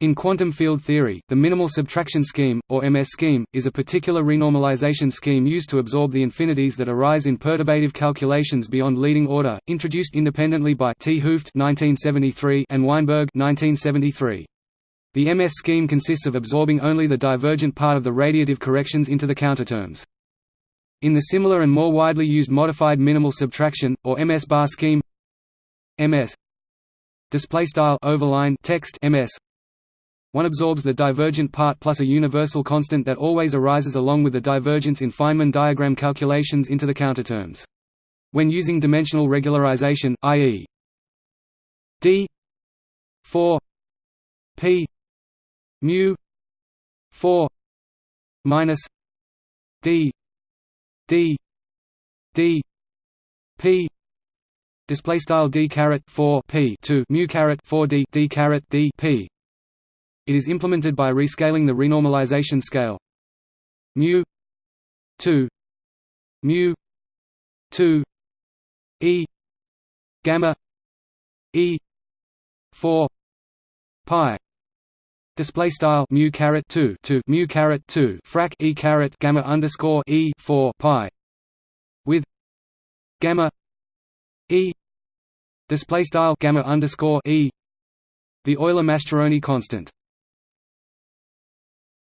In quantum field theory, the minimal subtraction scheme, or MS scheme, is a particular renormalization scheme used to absorb the infinities that arise in perturbative calculations beyond leading order, introduced independently by T. Hooft and Weinberg 1973. The MS scheme consists of absorbing only the divergent part of the radiative corrections into the counterterms. In the similar and more widely used modified minimal subtraction, or MS bar scheme MS display style overline text MS one absorbs the divergent part plus a universal constant that always arises along with the divergence in Feynman diagram calculations into the counterterms. When using dimensional regularization, i.e. d 4 p mu 4 minus d d d p display style d caret 4 p 2 mu caret 4 d d caret d p it is implemented by rescaling the renormalization scale. Mu 2 mu 2 e gamma e 4 pi. Display style mu caret 2 to mu caret 2 frac e caret gamma underscore e 4 pi. With gamma e. Display style gamma underscore e. The Euler-Mascheroni constant